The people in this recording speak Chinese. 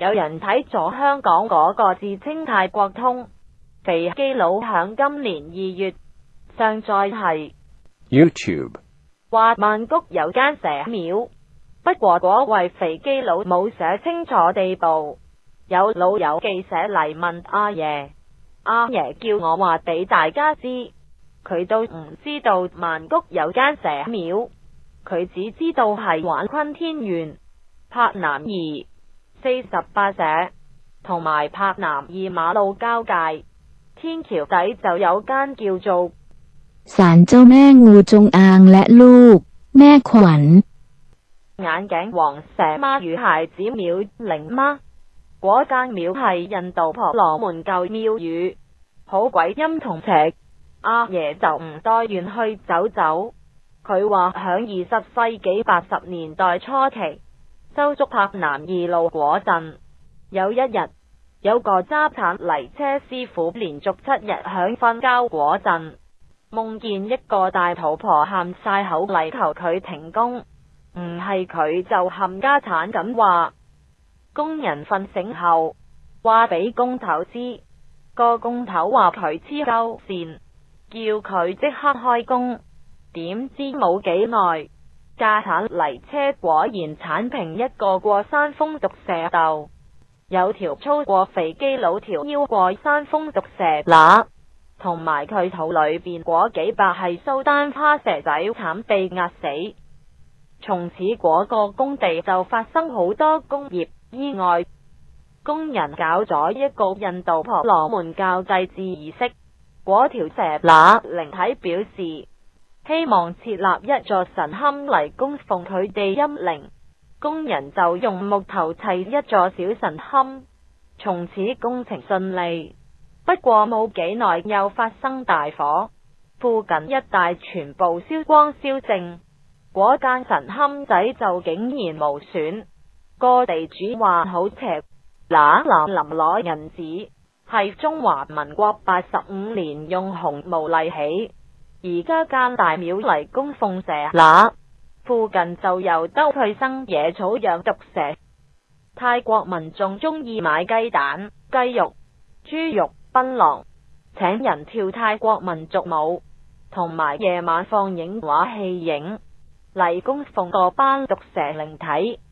有人睇咗香港嗰个自称泰国通肥基佬，响今年二月上载系 YouTube，话曼谷有间蛇庙。不过嗰位肥基佬冇写清楚地步。有老友记者嚟问阿爷，阿爷叫我话俾大家知，佢都唔知道曼谷有间蛇庙，佢只知道系玩坤天元柏南儿。四十八社同埋柏南二马路交界天桥底就有间叫做 ศาลเจ้าแม่งูจงอางและลูก แม่ขวัญ 眼镜王蛇妈与孩子庙灵妈。嗰间庙系印度婆罗门旧庙宇，好鬼阴同邪。阿爷就唔多愿去走走。佢话响二十世纪八十年代初期， 周竹柏南二路果镇有一日，有个渣铲泥车师傅连续七日响瞓觉果镇，梦见一个大肚婆喊晒口，嚟求佢停工。唔系佢就冚家铲咁话。工人瞓醒后话俾工头知，个工头话佢黐鸠线，叫佢即刻开工。点知冇几耐？架铲泥车果然铲平一个过山峰毒蛇窦，有条粗过肥肌佬，条腰过山峰毒蛇乸，同埋佢肚里边果几百系苏丹花蛇仔惨被压死，从此果个工地就发生好多工业意外，工人搞咗一个印度婆罗门教祭祀，果条蛇乸灵体表示。希望设立一座神龛嚟供奉佢哋阴灵，工人就用木头砌一座小神龛。从此工程顺利，不过冇几耐又发生大火，附近一带全部烧光烧净，嗰间神龛仔就竟然无损。个地主话好邪，嗱，林林攞人子系中华民国八十五年用红毛嚟起。而家间大庙嚟供奉蛇，乸，附近就由兜去生野草养毒蛇。泰国民众中意买鸡蛋、鸡肉、猪肉、槟榔，请人跳泰国民族舞，同埋夜晚放映画戏影嚟供奉个班毒蛇灵体。